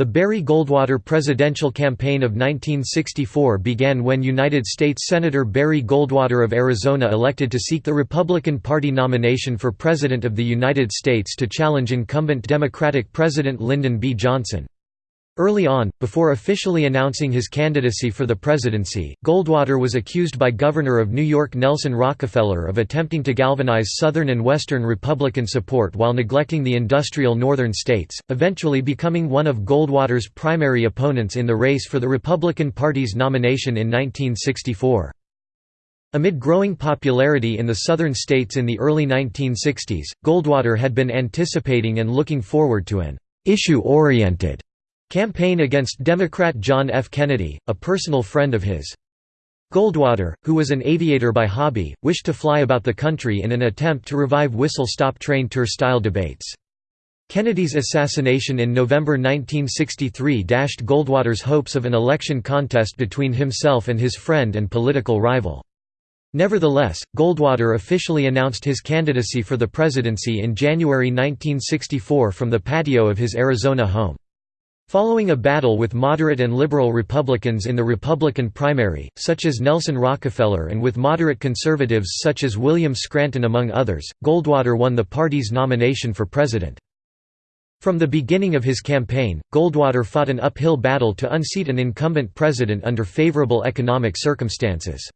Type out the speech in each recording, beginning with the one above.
The Barry Goldwater presidential campaign of 1964 began when United States Senator Barry Goldwater of Arizona elected to seek the Republican Party nomination for President of the United States to challenge incumbent Democratic President Lyndon B. Johnson. Early on, before officially announcing his candidacy for the presidency, Goldwater was accused by Governor of New York Nelson Rockefeller of attempting to galvanize Southern and Western Republican support while neglecting the industrial Northern states, eventually becoming one of Goldwater's primary opponents in the race for the Republican Party's nomination in 1964. Amid growing popularity in the southern states in the early 1960s, Goldwater had been anticipating and looking forward to an issue-oriented Campaign against Democrat John F. Kennedy, a personal friend of his. Goldwater, who was an aviator by hobby, wished to fly about the country in an attempt to revive whistle-stop train tour-style debates. Kennedy's assassination in November 1963 dashed Goldwater's hopes of an election contest between himself and his friend and political rival. Nevertheless, Goldwater officially announced his candidacy for the presidency in January 1964 from the patio of his Arizona home. Following a battle with moderate and liberal Republicans in the Republican primary, such as Nelson Rockefeller and with moderate conservatives such as William Scranton among others, Goldwater won the party's nomination for president. From the beginning of his campaign, Goldwater fought an uphill battle to unseat an incumbent president under favorable economic circumstances.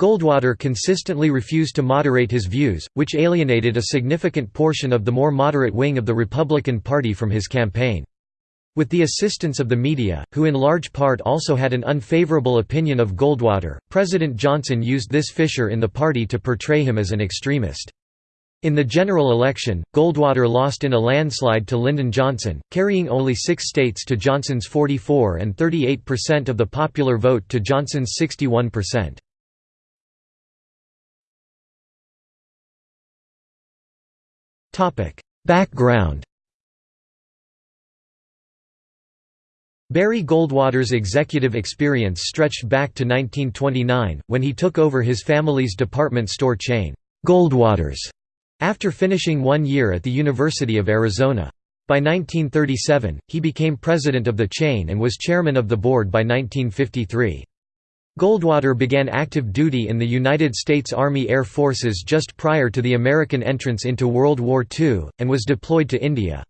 Goldwater consistently refused to moderate his views, which alienated a significant portion of the more moderate wing of the Republican Party from his campaign. With the assistance of the media, who in large part also had an unfavorable opinion of Goldwater, President Johnson used this fissure in the party to portray him as an extremist. In the general election, Goldwater lost in a landslide to Lyndon Johnson, carrying only six states to Johnson's 44 and 38% of the popular vote to Johnson's 61%. Background Barry Goldwater's executive experience stretched back to 1929, when he took over his family's department store chain, Goldwater's, after finishing one year at the University of Arizona. By 1937, he became president of the chain and was chairman of the board by 1953. Goldwater began active duty in the United States Army Air Forces just prior to the American entrance into World War II, and was deployed to India.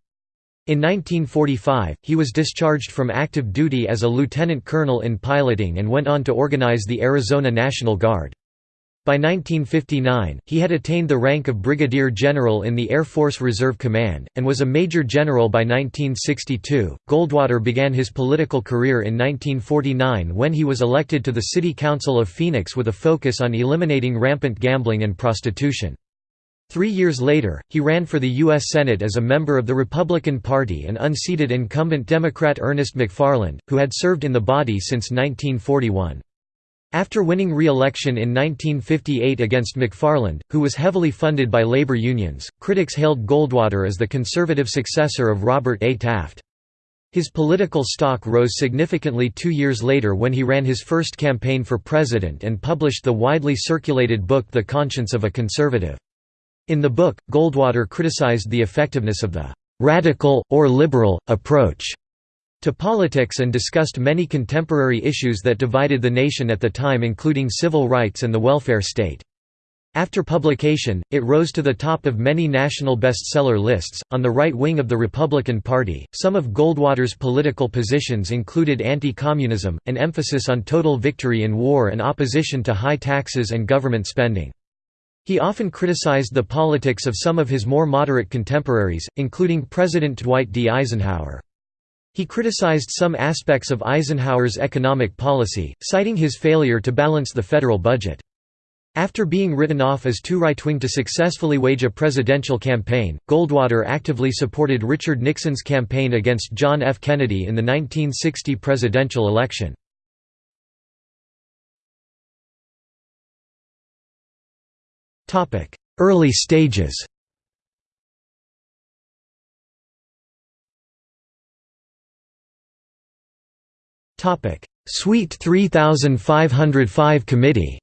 In 1945, he was discharged from active duty as a lieutenant colonel in piloting and went on to organize the Arizona National Guard. By 1959, he had attained the rank of brigadier general in the Air Force Reserve Command, and was a major general by 1962. Goldwater began his political career in 1949 when he was elected to the City Council of Phoenix with a focus on eliminating rampant gambling and prostitution. Three years later, he ran for the U.S. Senate as a member of the Republican Party and unseated incumbent Democrat Ernest McFarland, who had served in the body since 1941. After winning re-election in 1958 against McFarland, who was heavily funded by labor unions, critics hailed Goldwater as the conservative successor of Robert A. Taft. His political stock rose significantly two years later when he ran his first campaign for president and published the widely circulated book The Conscience of a Conservative. In the book, Goldwater criticized the effectiveness of the «radical, or liberal, approach» to politics and discussed many contemporary issues that divided the nation at the time including civil rights and the welfare state. After publication, it rose to the top of many national bestseller lists. On the right wing of the Republican Party, some of Goldwater's political positions included anti communism, an emphasis on total victory in war, and opposition to high taxes and government spending. He often criticized the politics of some of his more moderate contemporaries, including President Dwight D. Eisenhower. He criticized some aspects of Eisenhower's economic policy, citing his failure to balance the federal budget. After being written off as too right-wing to successfully wage a presidential campaign, Goldwater actively supported Richard Nixon's campaign against John F. Kennedy in the 1960 presidential election. Early stages. Suite 3505 Committee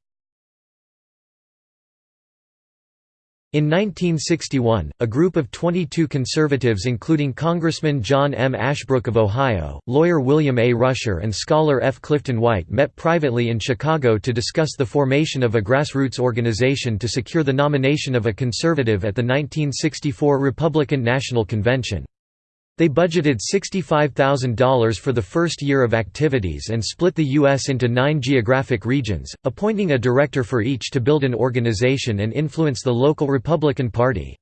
In 1961, a group of 22 conservatives including Congressman John M. Ashbrook of Ohio, lawyer William A. Rusher and scholar F. Clifton White met privately in Chicago to discuss the formation of a grassroots organization to secure the nomination of a conservative at the 1964 Republican National Convention. They budgeted $65,000 for the first year of activities and split the U.S. into nine geographic regions, appointing a director for each to build an organization and influence the local Republican Party.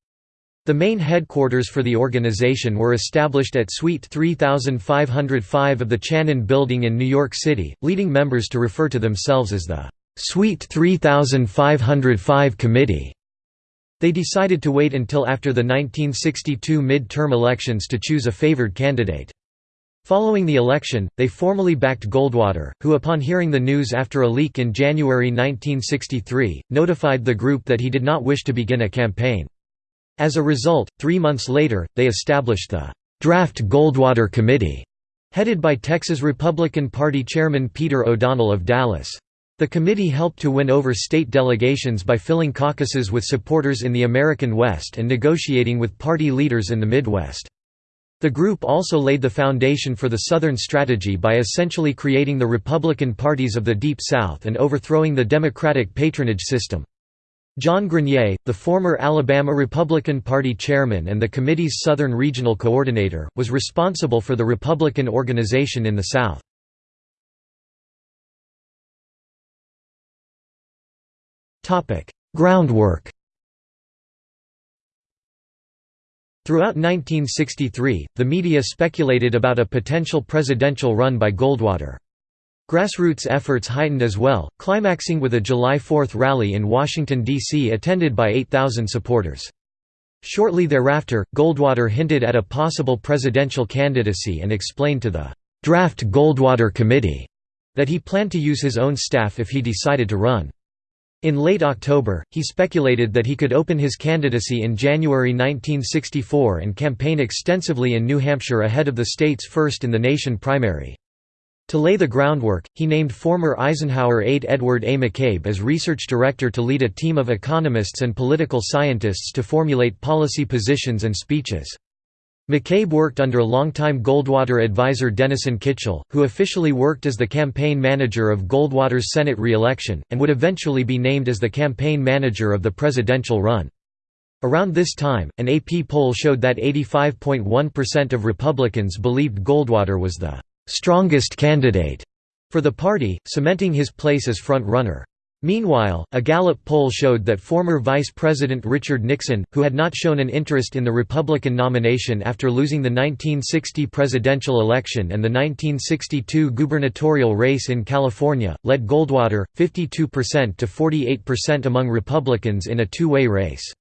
The main headquarters for the organization were established at Suite 3505 of the Chanin Building in New York City, leading members to refer to themselves as the Suite 3505 Committee. They decided to wait until after the 1962 mid-term elections to choose a favored candidate. Following the election, they formally backed Goldwater, who upon hearing the news after a leak in January 1963, notified the group that he did not wish to begin a campaign. As a result, three months later, they established the «Draft Goldwater Committee», headed by Texas Republican Party Chairman Peter O'Donnell of Dallas. The committee helped to win over state delegations by filling caucuses with supporters in the American West and negotiating with party leaders in the Midwest. The group also laid the foundation for the Southern strategy by essentially creating the Republican parties of the Deep South and overthrowing the Democratic patronage system. John Grenier, the former Alabama Republican Party chairman and the committee's Southern Regional Coordinator, was responsible for the Republican organization in the South. Groundwork Throughout 1963, the media speculated about a potential presidential run by Goldwater. Grassroots efforts heightened as well, climaxing with a July 4 rally in Washington, D.C. attended by 8,000 supporters. Shortly thereafter, Goldwater hinted at a possible presidential candidacy and explained to the «Draft Goldwater Committee» that he planned to use his own staff if he decided to run. In late October, he speculated that he could open his candidacy in January 1964 and campaign extensively in New Hampshire ahead of the state's first-in-the-nation primary. To lay the groundwork, he named former Eisenhower aide Edward A. McCabe as research director to lead a team of economists and political scientists to formulate policy positions and speeches. McCabe worked under longtime Goldwater advisor Denison Kitchel, who officially worked as the campaign manager of Goldwater's Senate re-election, and would eventually be named as the campaign manager of the presidential run. Around this time, an AP poll showed that 85.1% of Republicans believed Goldwater was the «strongest candidate» for the party, cementing his place as front-runner. Meanwhile, a Gallup poll showed that former Vice President Richard Nixon, who had not shown an interest in the Republican nomination after losing the 1960 presidential election and the 1962 gubernatorial race in California, led Goldwater, 52% to 48% among Republicans in a two-way race.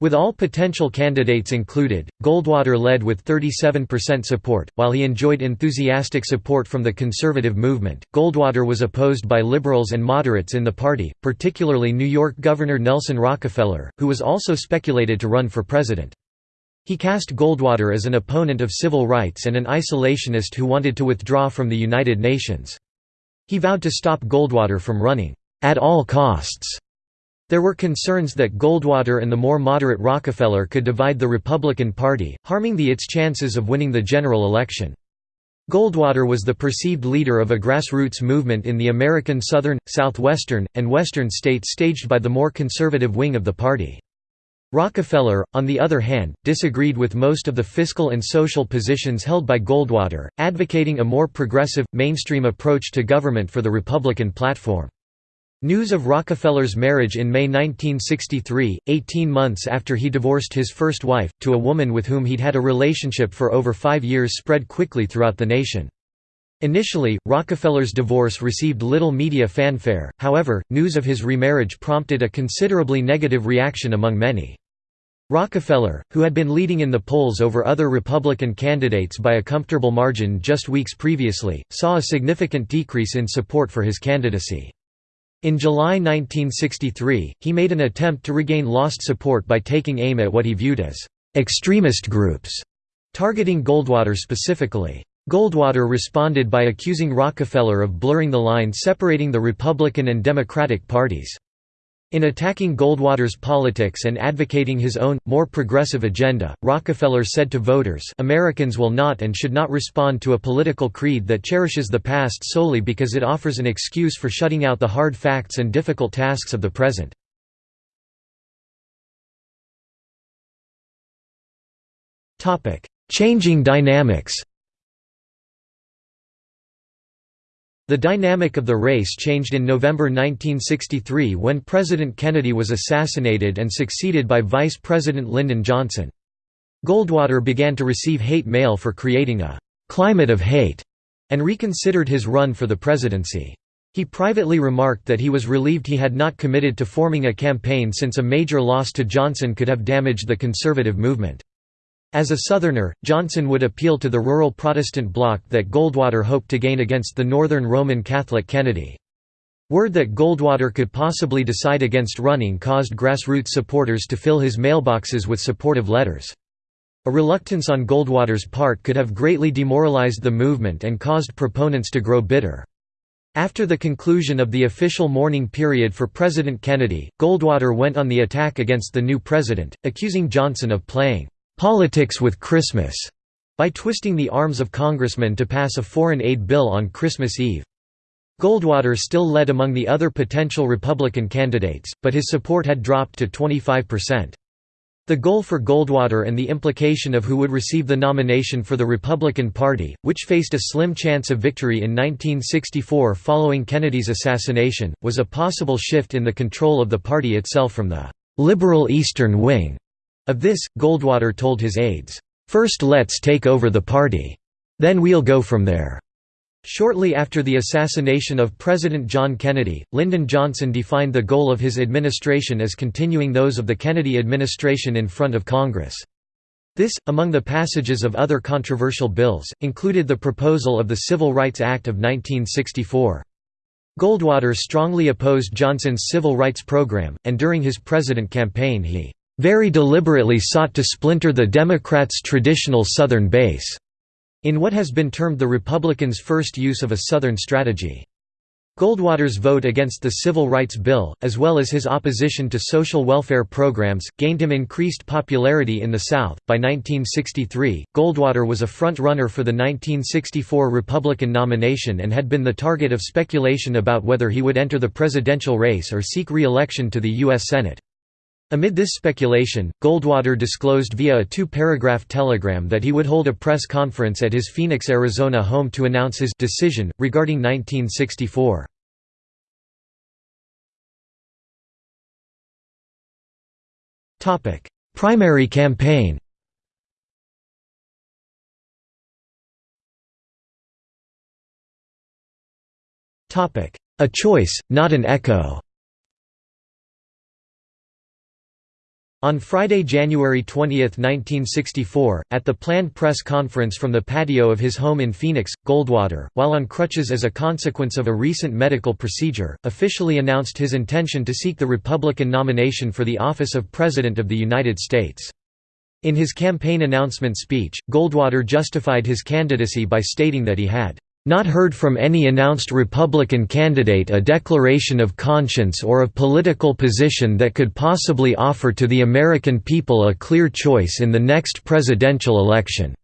With all potential candidates included, Goldwater led with 37% support. While he enjoyed enthusiastic support from the conservative movement, Goldwater was opposed by liberals and moderates in the party, particularly New York Governor Nelson Rockefeller, who was also speculated to run for president. He cast Goldwater as an opponent of civil rights and an isolationist who wanted to withdraw from the United Nations. He vowed to stop Goldwater from running, "...at all costs." There were concerns that Goldwater and the more moderate Rockefeller could divide the Republican Party, harming the its chances of winning the general election. Goldwater was the perceived leader of a grassroots movement in the American southern, southwestern, and western states staged by the more conservative wing of the party. Rockefeller, on the other hand, disagreed with most of the fiscal and social positions held by Goldwater, advocating a more progressive, mainstream approach to government for the Republican platform. News of Rockefeller's marriage in May 1963, 18 months after he divorced his first wife, to a woman with whom he'd had a relationship for over five years spread quickly throughout the nation. Initially, Rockefeller's divorce received little media fanfare, however, news of his remarriage prompted a considerably negative reaction among many. Rockefeller, who had been leading in the polls over other Republican candidates by a comfortable margin just weeks previously, saw a significant decrease in support for his candidacy. In July 1963, he made an attempt to regain lost support by taking aim at what he viewed as «extremist groups», targeting Goldwater specifically. Goldwater responded by accusing Rockefeller of blurring the line separating the Republican and Democratic parties. In attacking Goldwater's politics and advocating his own, more progressive agenda, Rockefeller said to voters Americans will not and should not respond to a political creed that cherishes the past solely because it offers an excuse for shutting out the hard facts and difficult tasks of the present. Changing dynamics The dynamic of the race changed in November 1963 when President Kennedy was assassinated and succeeded by Vice President Lyndon Johnson. Goldwater began to receive hate mail for creating a «climate of hate» and reconsidered his run for the presidency. He privately remarked that he was relieved he had not committed to forming a campaign since a major loss to Johnson could have damaged the conservative movement. As a Southerner, Johnson would appeal to the rural Protestant bloc that Goldwater hoped to gain against the Northern Roman Catholic Kennedy. Word that Goldwater could possibly decide against running caused grassroots supporters to fill his mailboxes with supportive letters. A reluctance on Goldwater's part could have greatly demoralized the movement and caused proponents to grow bitter. After the conclusion of the official mourning period for President Kennedy, Goldwater went on the attack against the new president, accusing Johnson of playing "'politics with Christmas' by twisting the arms of congressmen to pass a foreign aid bill on Christmas Eve. Goldwater still led among the other potential Republican candidates, but his support had dropped to 25%. The goal for Goldwater and the implication of who would receive the nomination for the Republican Party, which faced a slim chance of victory in 1964 following Kennedy's assassination, was a possible shift in the control of the party itself from the «liberal Eastern wing» Of this, Goldwater told his aides, first let's take over the party. Then we'll go from there." Shortly after the assassination of President John Kennedy, Lyndon Johnson defined the goal of his administration as continuing those of the Kennedy administration in front of Congress. This, among the passages of other controversial bills, included the proposal of the Civil Rights Act of 1964. Goldwater strongly opposed Johnson's civil rights program, and during his president campaign he very deliberately sought to splinter the Democrats' traditional Southern base, in what has been termed the Republicans' first use of a Southern strategy. Goldwater's vote against the Civil Rights Bill, as well as his opposition to social welfare programs, gained him increased popularity in the South. By 1963, Goldwater was a front runner for the 1964 Republican nomination and had been the target of speculation about whether he would enter the presidential race or seek re election to the U.S. Senate. Amid this speculation, Goldwater disclosed via a two-paragraph telegram that he would hold a press conference at his Phoenix, Arizona home to announce his decision, regarding 1964. Primary campaign A choice, not an echo On Friday, January 20, 1964, at the planned press conference from the patio of his home in Phoenix, Goldwater, while on crutches as a consequence of a recent medical procedure, officially announced his intention to seek the Republican nomination for the office of President of the United States. In his campaign announcement speech, Goldwater justified his candidacy by stating that he had not heard from any announced Republican candidate a declaration of conscience or of political position that could possibly offer to the American people a clear choice in the next presidential election."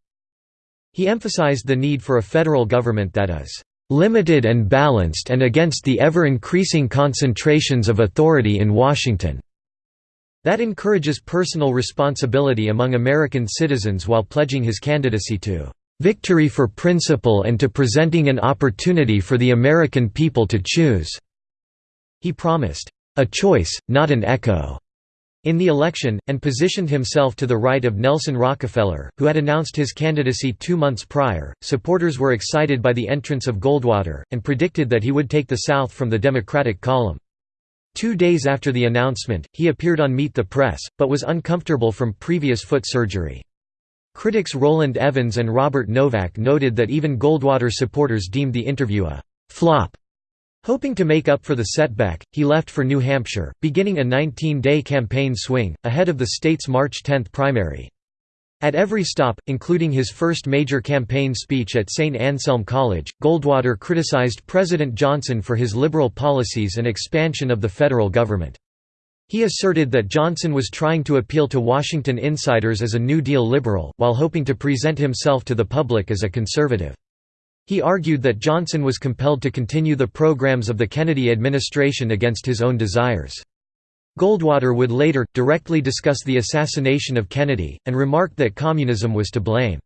He emphasized the need for a federal government that is "...limited and balanced and against the ever-increasing concentrations of authority in Washington." That encourages personal responsibility among American citizens while pledging his candidacy to victory for principle and to presenting an opportunity for the American people to choose." He promised, "...a choice, not an echo." in the election, and positioned himself to the right of Nelson Rockefeller, who had announced his candidacy two months prior. Supporters were excited by the entrance of Goldwater, and predicted that he would take the South from the Democratic column. Two days after the announcement, he appeared on Meet the Press, but was uncomfortable from previous foot surgery. Critics Rowland Evans and Robert Novak noted that even Goldwater supporters deemed the interview a «flop». Hoping to make up for the setback, he left for New Hampshire, beginning a 19-day campaign swing, ahead of the state's March 10 primary. At every stop, including his first major campaign speech at St. Anselm College, Goldwater criticized President Johnson for his liberal policies and expansion of the federal government. He asserted that Johnson was trying to appeal to Washington insiders as a New Deal liberal, while hoping to present himself to the public as a conservative. He argued that Johnson was compelled to continue the programs of the Kennedy administration against his own desires. Goldwater would later, directly discuss the assassination of Kennedy, and remarked that communism was to blame.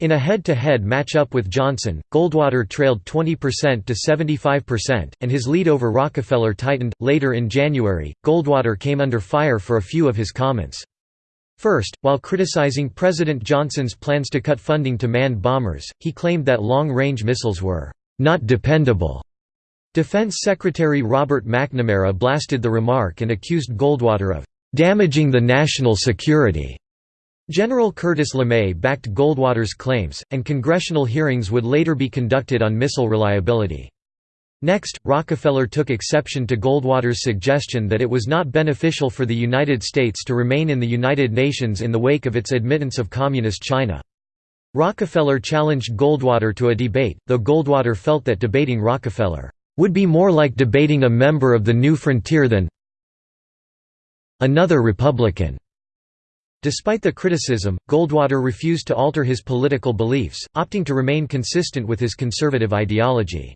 In a head-to-head match-up with Johnson, Goldwater trailed 20% to 75%, and his lead over Rockefeller tightened. Later in January, Goldwater came under fire for a few of his comments. First, while criticizing President Johnson's plans to cut funding to manned bombers, he claimed that long-range missiles were not dependable. Defense Secretary Robert McNamara blasted the remark and accused Goldwater of damaging the national security. General Curtis LeMay backed Goldwater's claims, and congressional hearings would later be conducted on missile reliability. Next, Rockefeller took exception to Goldwater's suggestion that it was not beneficial for the United States to remain in the United Nations in the wake of its admittance of Communist China. Rockefeller challenged Goldwater to a debate, though Goldwater felt that debating Rockefeller would be more like debating a member of the New Frontier than another Republican. Despite the criticism, Goldwater refused to alter his political beliefs, opting to remain consistent with his conservative ideology.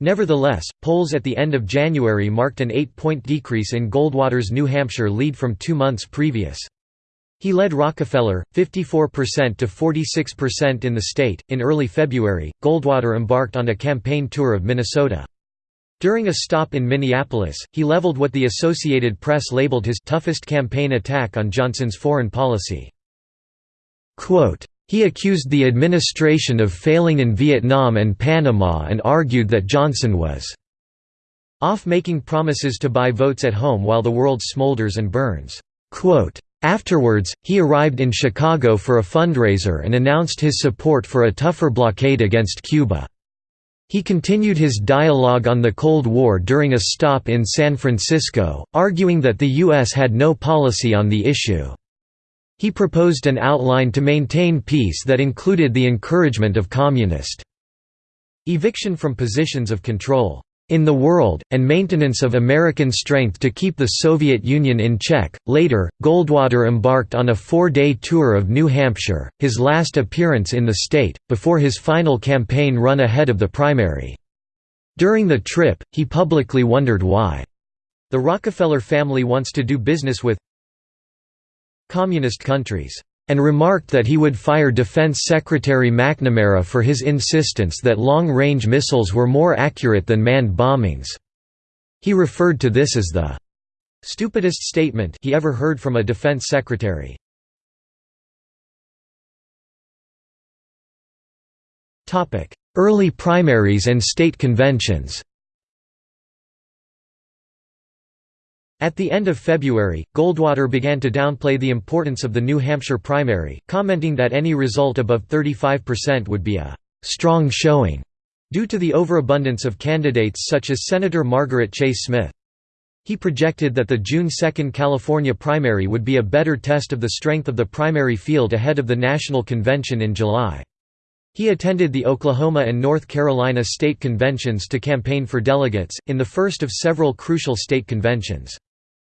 Nevertheless, polls at the end of January marked an eight-point decrease in Goldwater's New Hampshire lead from two months previous. He led Rockefeller, 54% to 46% in the state. In early February, Goldwater embarked on a campaign tour of Minnesota. During a stop in Minneapolis, he leveled what the Associated Press labeled his toughest campaign attack on Johnson's foreign policy. Quote, he accused the administration of failing in Vietnam and Panama and argued that Johnson was off making promises to buy votes at home while the world smolders and burns. Quote, Afterwards, he arrived in Chicago for a fundraiser and announced his support for a tougher blockade against Cuba. He continued his dialogue on the Cold War during a stop in San Francisco, arguing that the U.S. had no policy on the issue. He proposed an outline to maintain peace that included the encouragement of communist eviction from positions of control in the world, and maintenance of American strength to keep the Soviet Union in check. Later, Goldwater embarked on a four day tour of New Hampshire, his last appearance in the state, before his final campaign run ahead of the primary. During the trip, he publicly wondered why the Rockefeller family wants to do business with communist countries and remarked that he would fire Defense Secretary McNamara for his insistence that long-range missiles were more accurate than manned bombings. He referred to this as the stupidest statement he ever heard from a defense secretary. Early primaries and state conventions At the end of February, Goldwater began to downplay the importance of the New Hampshire primary, commenting that any result above 35% would be a «strong showing» due to the overabundance of candidates such as Senator Margaret Chase Smith. He projected that the June 2 California primary would be a better test of the strength of the primary field ahead of the national convention in July. He attended the Oklahoma and North Carolina state conventions to campaign for delegates, in the first of several crucial state conventions.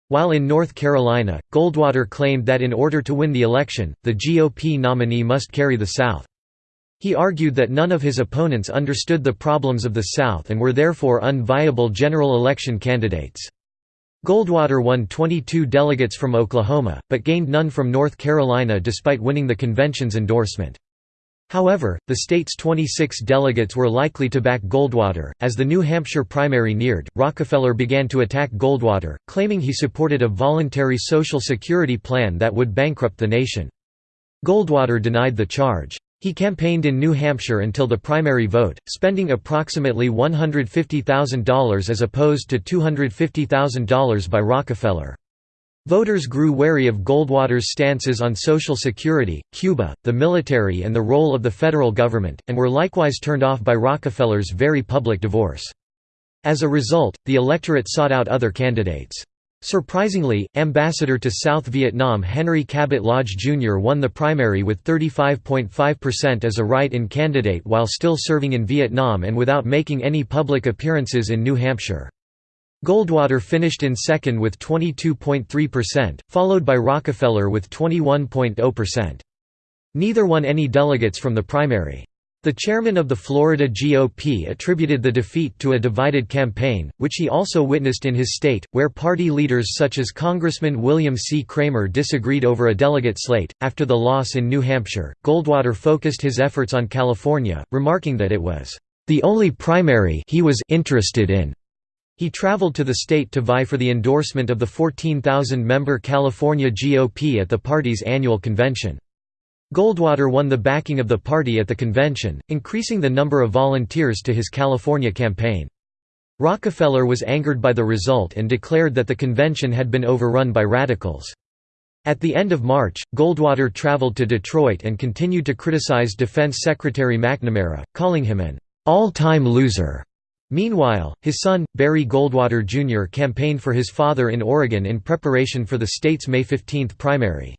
While in North Carolina, Goldwater claimed that in order to win the election, the GOP nominee must carry the South. He argued that none of his opponents understood the problems of the South and were therefore unviable general election candidates. Goldwater won 22 delegates from Oklahoma, but gained none from North Carolina despite winning the convention's endorsement. However, the state's 26 delegates were likely to back Goldwater. As the New Hampshire primary neared, Rockefeller began to attack Goldwater, claiming he supported a voluntary Social Security plan that would bankrupt the nation. Goldwater denied the charge. He campaigned in New Hampshire until the primary vote, spending approximately $150,000 as opposed to $250,000 by Rockefeller. Voters grew wary of Goldwater's stances on Social Security, Cuba, the military and the role of the federal government, and were likewise turned off by Rockefeller's very public divorce. As a result, the electorate sought out other candidates. Surprisingly, Ambassador to South Vietnam Henry Cabot Lodge Jr. won the primary with 35.5% as a write-in candidate while still serving in Vietnam and without making any public appearances in New Hampshire. Goldwater finished in second with 22.3%, followed by Rockefeller with 21.0%. Neither won any delegates from the primary. The chairman of the Florida GOP attributed the defeat to a divided campaign, which he also witnessed in his state, where party leaders such as Congressman William C. Cramer disagreed over a delegate slate. After the loss in New Hampshire, Goldwater focused his efforts on California, remarking that it was the only primary he was interested in. He traveled to the state to vie for the endorsement of the 14,000-member California GOP at the party's annual convention. Goldwater won the backing of the party at the convention, increasing the number of volunteers to his California campaign. Rockefeller was angered by the result and declared that the convention had been overrun by radicals. At the end of March, Goldwater traveled to Detroit and continued to criticize Defense Secretary McNamara, calling him an all-time loser. Meanwhile, his son, Barry Goldwater Jr. campaigned for his father in Oregon in preparation for the state's May 15 primary.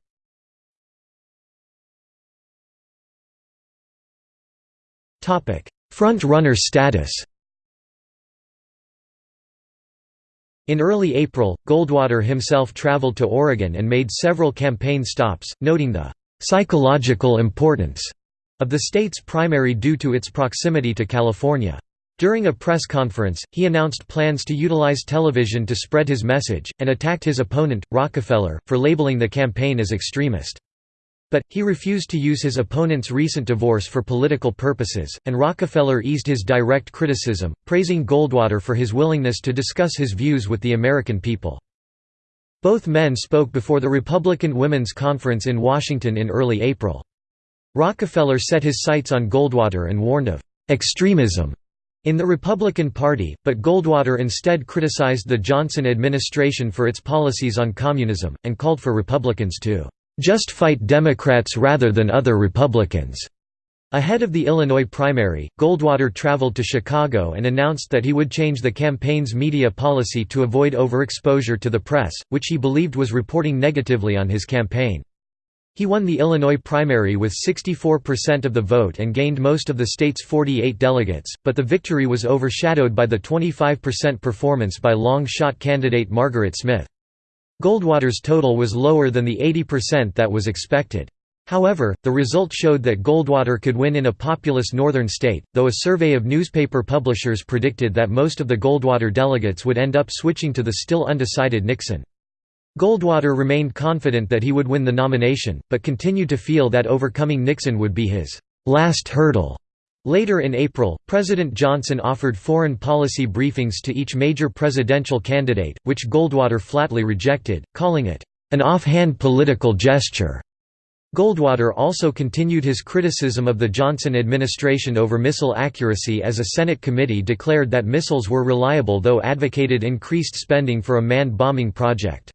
Front-runner status In early April, Goldwater himself traveled to Oregon and made several campaign stops, noting the «psychological importance» of the state's primary due to its proximity to California. During a press conference, he announced plans to utilize television to spread his message, and attacked his opponent, Rockefeller, for labeling the campaign as extremist. But, he refused to use his opponent's recent divorce for political purposes, and Rockefeller eased his direct criticism, praising Goldwater for his willingness to discuss his views with the American people. Both men spoke before the Republican Women's Conference in Washington in early April. Rockefeller set his sights on Goldwater and warned of «extremism» in the Republican Party, but Goldwater instead criticized the Johnson administration for its policies on communism, and called for Republicans to just fight Democrats rather than other Republicans. Ahead of the Illinois primary, Goldwater traveled to Chicago and announced that he would change the campaign's media policy to avoid overexposure to the press, which he believed was reporting negatively on his campaign. He won the Illinois primary with 64% of the vote and gained most of the state's 48 delegates, but the victory was overshadowed by the 25% performance by long-shot candidate Margaret Smith. Goldwater's total was lower than the 80% that was expected. However, the result showed that Goldwater could win in a populous northern state, though a survey of newspaper publishers predicted that most of the Goldwater delegates would end up switching to the still undecided Nixon. Goldwater remained confident that he would win the nomination, but continued to feel that overcoming Nixon would be his last hurdle. Later in April, President Johnson offered foreign policy briefings to each major presidential candidate, which Goldwater flatly rejected, calling it, "...an offhand political gesture." Goldwater also continued his criticism of the Johnson administration over missile accuracy as a Senate committee declared that missiles were reliable though advocated increased spending for a manned bombing project.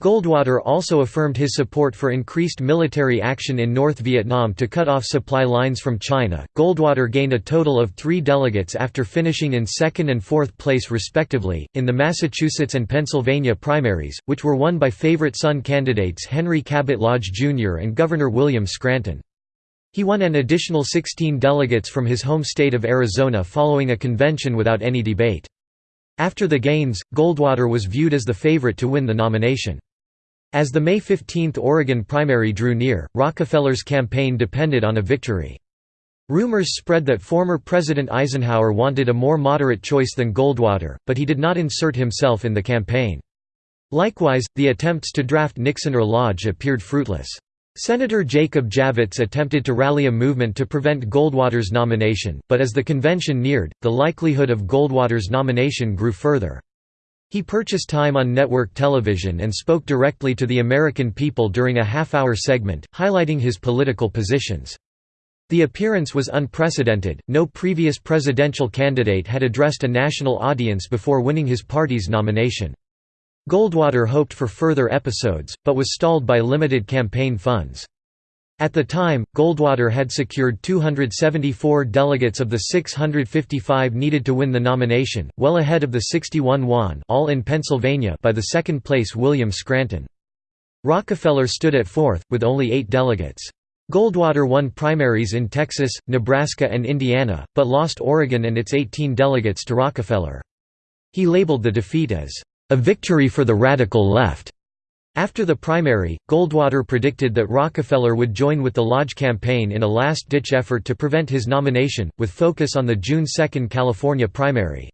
Goldwater also affirmed his support for increased military action in North Vietnam to cut off supply lines from China. Goldwater gained a total of three delegates after finishing in second and fourth place respectively, in the Massachusetts and Pennsylvania primaries, which were won by favorite son candidates Henry Cabot Lodge Jr. and Governor William Scranton. He won an additional 16 delegates from his home state of Arizona following a convention without any debate. After the gains, Goldwater was viewed as the favorite to win the nomination. As the May 15 Oregon primary drew near, Rockefeller's campaign depended on a victory. Rumors spread that former President Eisenhower wanted a more moderate choice than Goldwater, but he did not insert himself in the campaign. Likewise, the attempts to draft Nixon or Lodge appeared fruitless. Senator Jacob Javits attempted to rally a movement to prevent Goldwater's nomination, but as the convention neared, the likelihood of Goldwater's nomination grew further. He purchased time on network television and spoke directly to the American people during a half-hour segment, highlighting his political positions. The appearance was unprecedented, no previous presidential candidate had addressed a national audience before winning his party's nomination. Goldwater hoped for further episodes, but was stalled by limited campaign funds. At the time, Goldwater had secured 274 delegates of the 655 needed to win the nomination, well ahead of the 61 won all in Pennsylvania by the second-place William Scranton. Rockefeller stood at fourth, with only eight delegates. Goldwater won primaries in Texas, Nebraska and Indiana, but lost Oregon and its 18 delegates to Rockefeller. He labeled the defeat as, "...a victory for the radical left." After the primary, Goldwater predicted that Rockefeller would join with the Lodge campaign in a last-ditch effort to prevent his nomination, with focus on the June 2 California primary.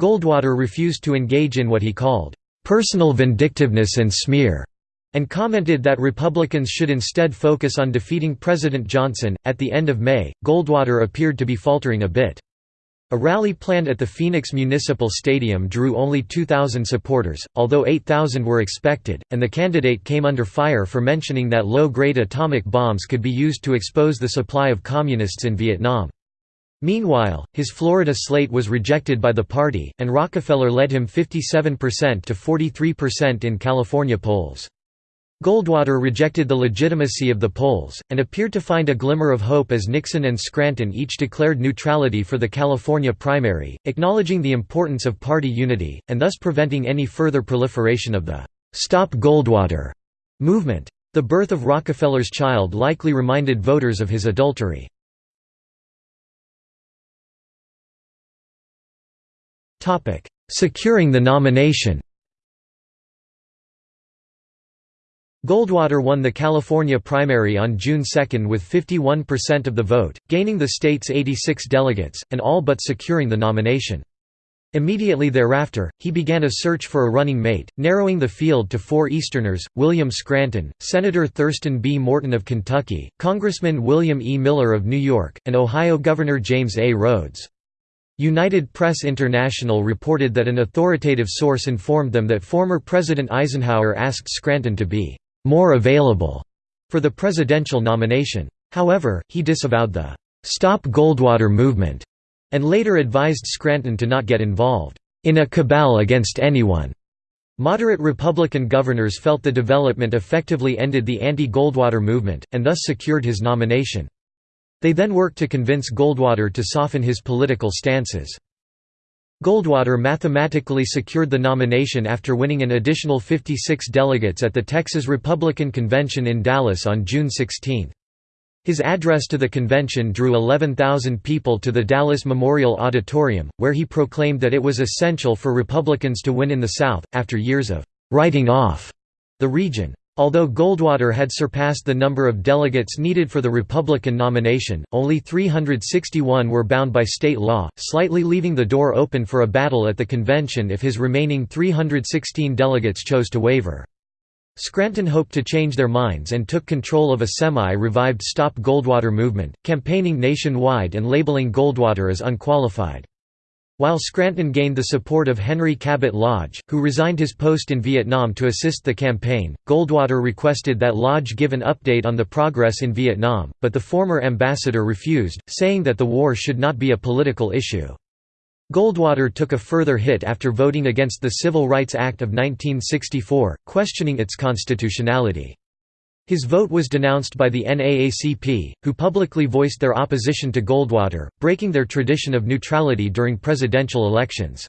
Goldwater refused to engage in what he called, "...personal vindictiveness and smear." and commented that Republicans should instead focus on defeating President Johnson. At the end of May, Goldwater appeared to be faltering a bit. A rally planned at the Phoenix Municipal Stadium drew only 2,000 supporters, although 8,000 were expected, and the candidate came under fire for mentioning that low-grade atomic bombs could be used to expose the supply of communists in Vietnam. Meanwhile, his Florida slate was rejected by the party, and Rockefeller led him 57% to 43% in California polls. Goldwater rejected the legitimacy of the polls, and appeared to find a glimmer of hope as Nixon and Scranton each declared neutrality for the California primary, acknowledging the importance of party unity, and thus preventing any further proliferation of the «Stop Goldwater» movement. The birth of Rockefeller's child likely reminded voters of his adultery. Securing the nomination Goldwater won the California primary on June 2 with 51% of the vote, gaining the state's 86 delegates, and all but securing the nomination. Immediately thereafter, he began a search for a running mate, narrowing the field to four Easterners, William Scranton, Senator Thurston B. Morton of Kentucky, Congressman William E. Miller of New York, and Ohio Governor James A. Rhodes. United Press International reported that an authoritative source informed them that former President Eisenhower asked Scranton to be more available for the presidential nomination. However, he disavowed the Stop Goldwater movement and later advised Scranton to not get involved in a cabal against anyone. Moderate Republican governors felt the development effectively ended the anti-Goldwater movement, and thus secured his nomination. They then worked to convince Goldwater to soften his political stances. Goldwater mathematically secured the nomination after winning an additional 56 delegates at the Texas Republican Convention in Dallas on June 16. His address to the convention drew 11,000 people to the Dallas Memorial Auditorium, where he proclaimed that it was essential for Republicans to win in the South, after years of «writing off» the region. Although Goldwater had surpassed the number of delegates needed for the Republican nomination, only 361 were bound by state law, slightly leaving the door open for a battle at the convention if his remaining 316 delegates chose to waver. Scranton hoped to change their minds and took control of a semi-revived Stop Goldwater movement, campaigning nationwide and labeling Goldwater as unqualified. While Scranton gained the support of Henry Cabot Lodge, who resigned his post in Vietnam to assist the campaign, Goldwater requested that Lodge give an update on the progress in Vietnam, but the former ambassador refused, saying that the war should not be a political issue. Goldwater took a further hit after voting against the Civil Rights Act of 1964, questioning its constitutionality. His vote was denounced by the NAACP, who publicly voiced their opposition to Goldwater, breaking their tradition of neutrality during presidential elections.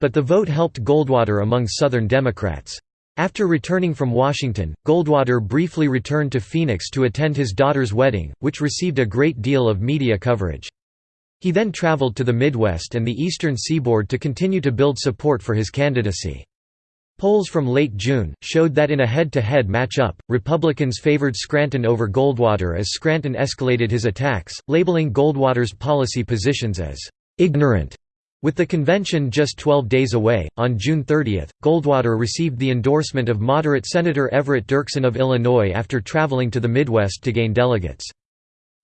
But the vote helped Goldwater among Southern Democrats. After returning from Washington, Goldwater briefly returned to Phoenix to attend his daughter's wedding, which received a great deal of media coverage. He then traveled to the Midwest and the eastern seaboard to continue to build support for his candidacy. Polls from late June, showed that in a head-to-head -head matchup, Republicans favored Scranton over Goldwater as Scranton escalated his attacks, labeling Goldwater's policy positions as «ignorant». With the convention just 12 days away, on June 30, Goldwater received the endorsement of moderate Senator Everett Dirksen of Illinois after traveling to the Midwest to gain delegates.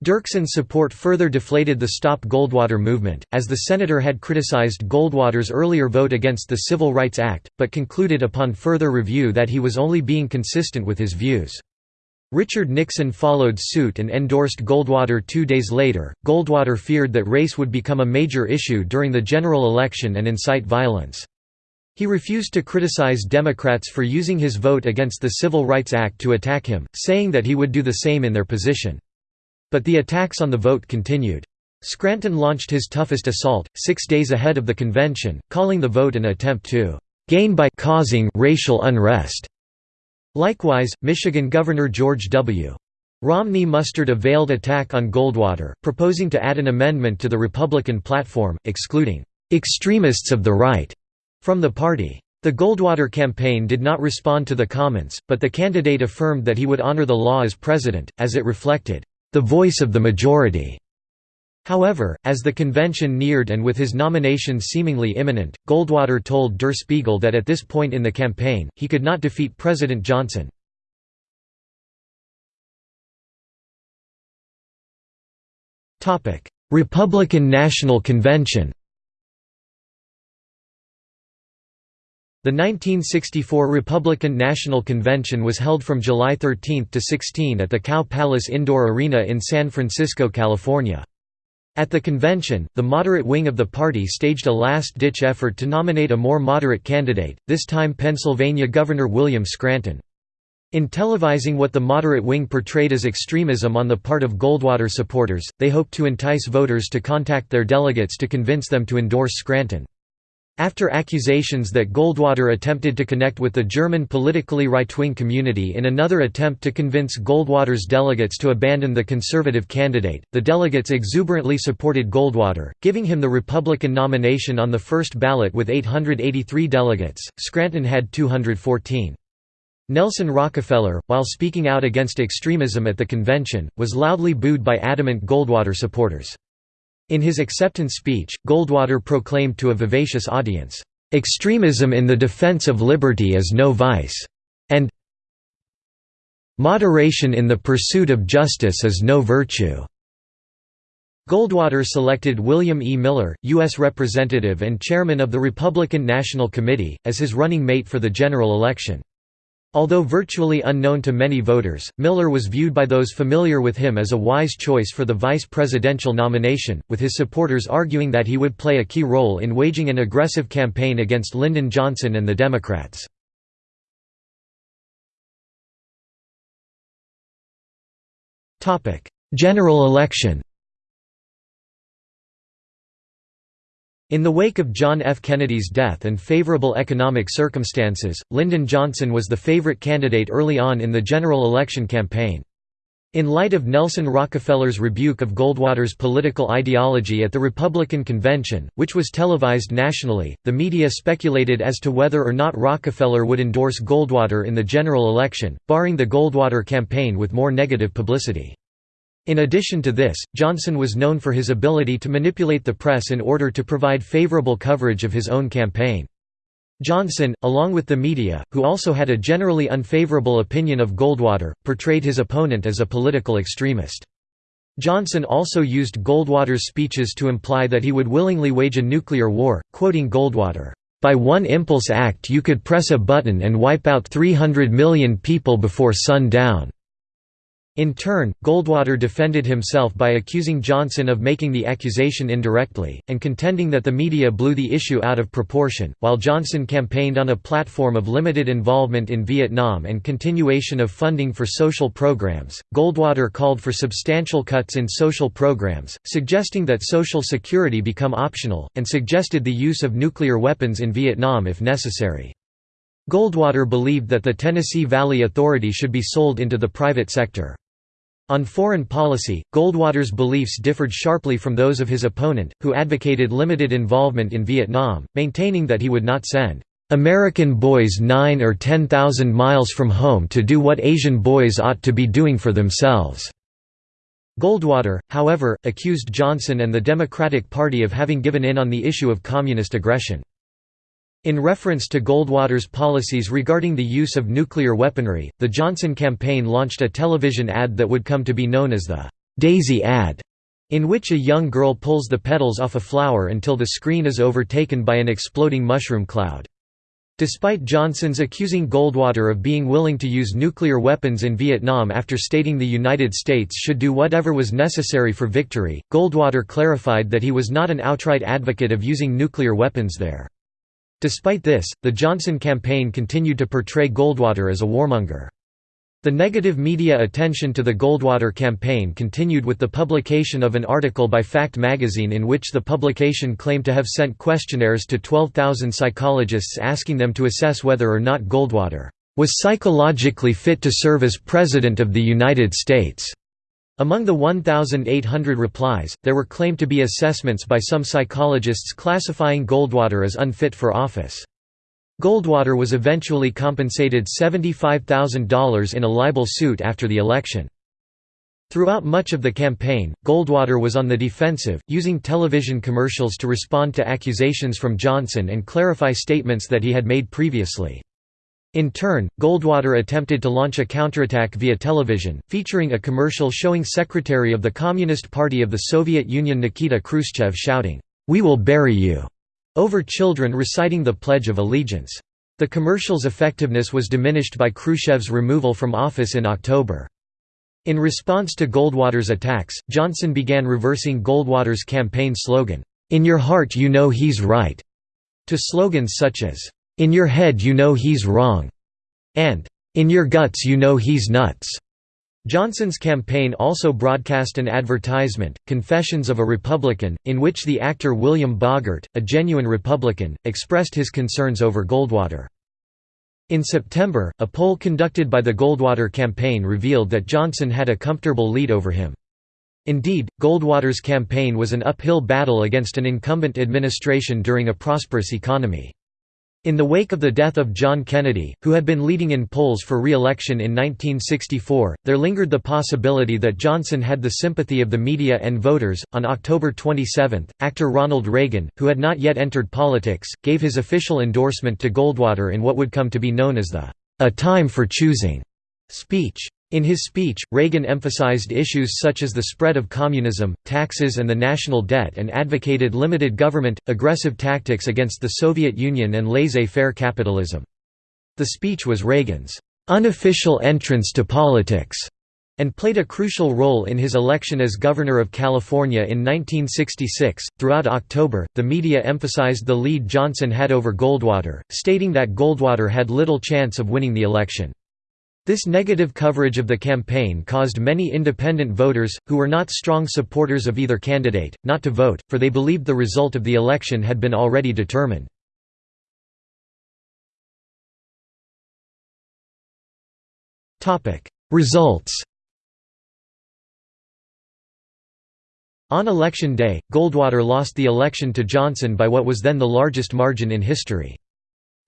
Dirksen's support further deflated the Stop Goldwater movement, as the senator had criticized Goldwater's earlier vote against the Civil Rights Act, but concluded upon further review that he was only being consistent with his views. Richard Nixon followed suit and endorsed Goldwater two days later. Goldwater feared that race would become a major issue during the general election and incite violence. He refused to criticize Democrats for using his vote against the Civil Rights Act to attack him, saying that he would do the same in their position. But the attacks on the vote continued. Scranton launched his toughest assault, six days ahead of the convention, calling the vote an attempt to «gain by causing racial unrest». Likewise, Michigan Governor George W. Romney mustered a veiled attack on Goldwater, proposing to add an amendment to the Republican platform, excluding «extremists of the right» from the party. The Goldwater campaign did not respond to the comments, but the candidate affirmed that he would honor the law as president, as it reflected, "...the voice of the majority." However, as the convention neared and with his nomination seemingly imminent, Goldwater told Der Spiegel that at this point in the campaign, he could not defeat President Johnson. Republican National Convention The 1964 Republican National Convention was held from July 13 to 16 at the Cow Palace Indoor Arena in San Francisco, California. At the convention, the moderate wing of the party staged a last-ditch effort to nominate a more moderate candidate, this time Pennsylvania Governor William Scranton. In televising what the moderate wing portrayed as extremism on the part of Goldwater supporters, they hoped to entice voters to contact their delegates to convince them to endorse Scranton. After accusations that Goldwater attempted to connect with the German politically right-wing community in another attempt to convince Goldwater's delegates to abandon the conservative candidate, the delegates exuberantly supported Goldwater, giving him the Republican nomination on the first ballot with 883 delegates. Scranton had 214. Nelson Rockefeller, while speaking out against extremism at the convention, was loudly booed by adamant Goldwater supporters. In his acceptance speech, Goldwater proclaimed to a vivacious audience, "...extremism in the defense of liberty is no vice," and "...moderation in the pursuit of justice is no virtue." Goldwater selected William E. Miller, U.S. Representative and Chairman of the Republican National Committee, as his running mate for the general election. Although virtually unknown to many voters, Miller was viewed by those familiar with him as a wise choice for the vice presidential nomination, with his supporters arguing that he would play a key role in waging an aggressive campaign against Lyndon Johnson and the Democrats. General election In the wake of John F. Kennedy's death and favorable economic circumstances, Lyndon Johnson was the favorite candidate early on in the general election campaign. In light of Nelson Rockefeller's rebuke of Goldwater's political ideology at the Republican convention, which was televised nationally, the media speculated as to whether or not Rockefeller would endorse Goldwater in the general election, barring the Goldwater campaign with more negative publicity. In addition to this, Johnson was known for his ability to manipulate the press in order to provide favorable coverage of his own campaign. Johnson, along with the media, who also had a generally unfavorable opinion of Goldwater, portrayed his opponent as a political extremist. Johnson also used Goldwater's speeches to imply that he would willingly wage a nuclear war, quoting Goldwater, "...by one impulse act you could press a button and wipe out 300 million people before sundown." In turn, Goldwater defended himself by accusing Johnson of making the accusation indirectly, and contending that the media blew the issue out of proportion. While Johnson campaigned on a platform of limited involvement in Vietnam and continuation of funding for social programs, Goldwater called for substantial cuts in social programs, suggesting that Social Security become optional, and suggested the use of nuclear weapons in Vietnam if necessary. Goldwater believed that the Tennessee Valley Authority should be sold into the private sector. On foreign policy, Goldwater's beliefs differed sharply from those of his opponent, who advocated limited involvement in Vietnam, maintaining that he would not send American boys nine or ten thousand miles from home to do what Asian boys ought to be doing for themselves." Goldwater, however, accused Johnson and the Democratic Party of having given in on the issue of communist aggression. In reference to Goldwater's policies regarding the use of nuclear weaponry, the Johnson campaign launched a television ad that would come to be known as the «Daisy ad», in which a young girl pulls the petals off a flower until the screen is overtaken by an exploding mushroom cloud. Despite Johnson's accusing Goldwater of being willing to use nuclear weapons in Vietnam after stating the United States should do whatever was necessary for victory, Goldwater clarified that he was not an outright advocate of using nuclear weapons there. Despite this, the Johnson campaign continued to portray Goldwater as a warmonger. The negative media attention to the Goldwater campaign continued with the publication of an article by Fact magazine in which the publication claimed to have sent questionnaires to 12,000 psychologists asking them to assess whether or not Goldwater was psychologically fit to serve as President of the United States. Among the 1,800 replies, there were claimed to be assessments by some psychologists classifying Goldwater as unfit for office. Goldwater was eventually compensated $75,000 in a libel suit after the election. Throughout much of the campaign, Goldwater was on the defensive, using television commercials to respond to accusations from Johnson and clarify statements that he had made previously. In turn, Goldwater attempted to launch a counterattack via television, featuring a commercial showing Secretary of the Communist Party of the Soviet Union Nikita Khrushchev shouting, "'We will bury you' over children reciting the Pledge of Allegiance. The commercial's effectiveness was diminished by Khrushchev's removal from office in October. In response to Goldwater's attacks, Johnson began reversing Goldwater's campaign slogan, "'In your heart you know he's right' to slogans such as, "'In your head you know he's wrong' and "'In your guts you know he's nuts'". Johnson's campaign also broadcast an advertisement, Confessions of a Republican, in which the actor William Bogert, a genuine Republican, expressed his concerns over Goldwater. In September, a poll conducted by the Goldwater campaign revealed that Johnson had a comfortable lead over him. Indeed, Goldwater's campaign was an uphill battle against an incumbent administration during a prosperous economy. In the wake of the death of John Kennedy, who had been leading in polls for re-election in 1964, there lingered the possibility that Johnson had the sympathy of the media and voters. On October 27, actor Ronald Reagan, who had not yet entered politics, gave his official endorsement to Goldwater in what would come to be known as the "A Time for Choosing" speech. In his speech, Reagan emphasized issues such as the spread of communism, taxes and the national debt and advocated limited government, aggressive tactics against the Soviet Union and laissez-faire capitalism. The speech was Reagan's unofficial entrance to politics and played a crucial role in his election as governor of California in 1966. Throughout October, the media emphasized the lead Johnson had over Goldwater, stating that Goldwater had little chance of winning the election. This negative coverage of the campaign caused many independent voters, who were not strong supporters of either candidate, not to vote, for they believed the result of the election had been already determined. Results On election day, Goldwater lost the election to Johnson by what was then the largest margin in history.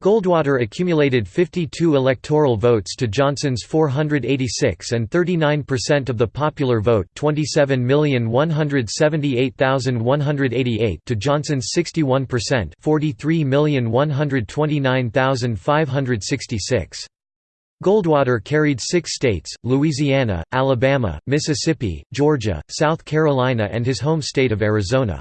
Goldwater accumulated 52 electoral votes to Johnson's 486 and 39% of the popular vote 27,178,188 to Johnson's 61% 43,129,566. Goldwater carried six states, Louisiana, Alabama, Mississippi, Georgia, South Carolina and his home state of Arizona.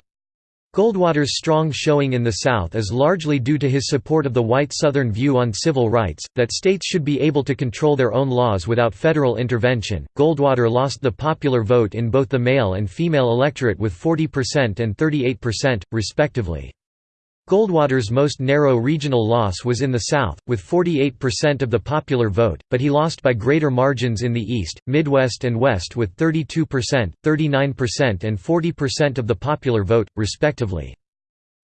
Goldwater's strong showing in the South is largely due to his support of the white Southern view on civil rights, that states should be able to control their own laws without federal intervention. Goldwater lost the popular vote in both the male and female electorate with 40% and 38%, respectively. Goldwater's most narrow regional loss was in the South, with 48% of the popular vote, but he lost by greater margins in the East, Midwest and West with 32%, 39% and 40% of the popular vote, respectively.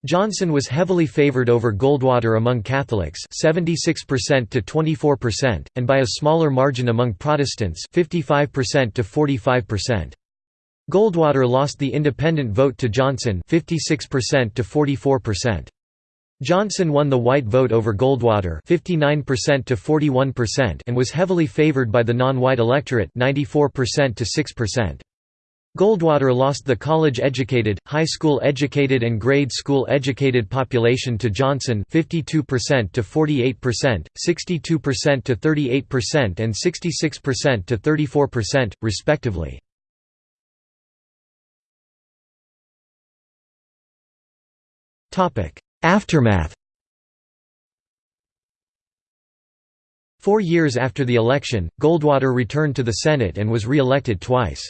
Johnson was heavily favored over Goldwater among Catholics 76% to 24%, and by a smaller margin among Protestants 55% to 45%. Goldwater lost the independent vote to Johnson 56% to 44%. Johnson won the white vote over Goldwater 59% to 41% and was heavily favored by the non-white electorate 94% to 6%. Goldwater lost the college-educated, high school-educated and grade school-educated population to Johnson 52% to 48%, 62% to 38% and 66% to 34%, respectively. Topic: Aftermath Four years after the election, Goldwater returned to the Senate and was re-elected twice.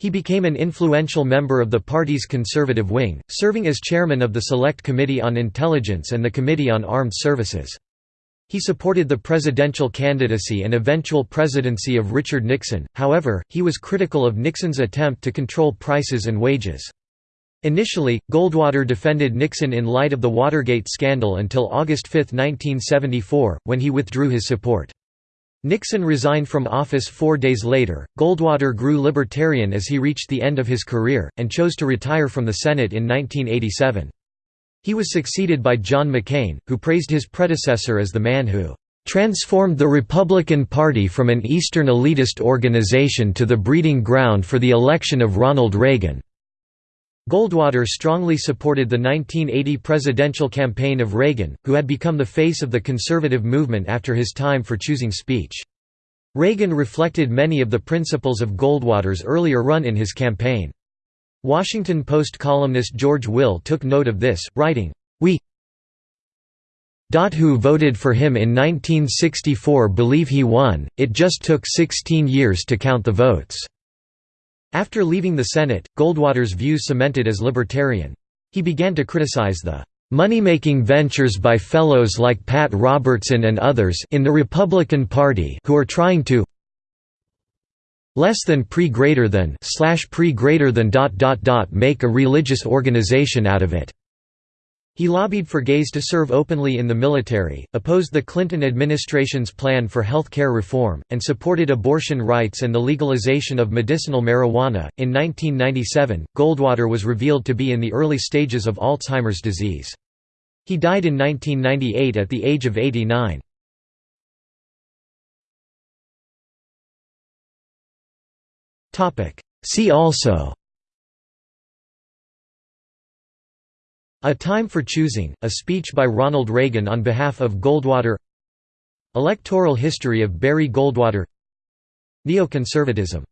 He became an influential member of the party's conservative wing, serving as chairman of the Select Committee on Intelligence and the Committee on Armed Services. He supported the presidential candidacy and eventual presidency of Richard Nixon, however, he was critical of Nixon's attempt to control prices and wages. Initially, Goldwater defended Nixon in light of the Watergate scandal until August 5, 1974, when he withdrew his support. Nixon resigned from office four days later. Goldwater grew libertarian as he reached the end of his career, and chose to retire from the Senate in 1987. He was succeeded by John McCain, who praised his predecessor as the man who transformed the Republican Party from an Eastern elitist organization to the breeding ground for the election of Ronald Reagan. Goldwater strongly supported the 1980 presidential campaign of Reagan, who had become the face of the conservative movement after his time for choosing speech. Reagan reflected many of the principles of Goldwater's earlier run in his campaign. Washington Post columnist George Will took note of this, writing, We who voted for him in 1964 believe he won, it just took 16 years to count the votes." After leaving the Senate, Goldwater's views cemented as libertarian. He began to criticize the money-making ventures by fellows like Pat Robertson and others in the Republican Party who are trying to less than pre greater than slash pre greater than dot dot dot make a religious organization out of it. He lobbied for gays to serve openly in the military, opposed the Clinton administration's plan for health care reform, and supported abortion rights and the legalization of medicinal marijuana. In 1997, Goldwater was revealed to be in the early stages of Alzheimer's disease. He died in 1998 at the age of 89. See also A Time for Choosing, a speech by Ronald Reagan on behalf of Goldwater. Electoral history of Barry Goldwater. Neoconservatism